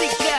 Seek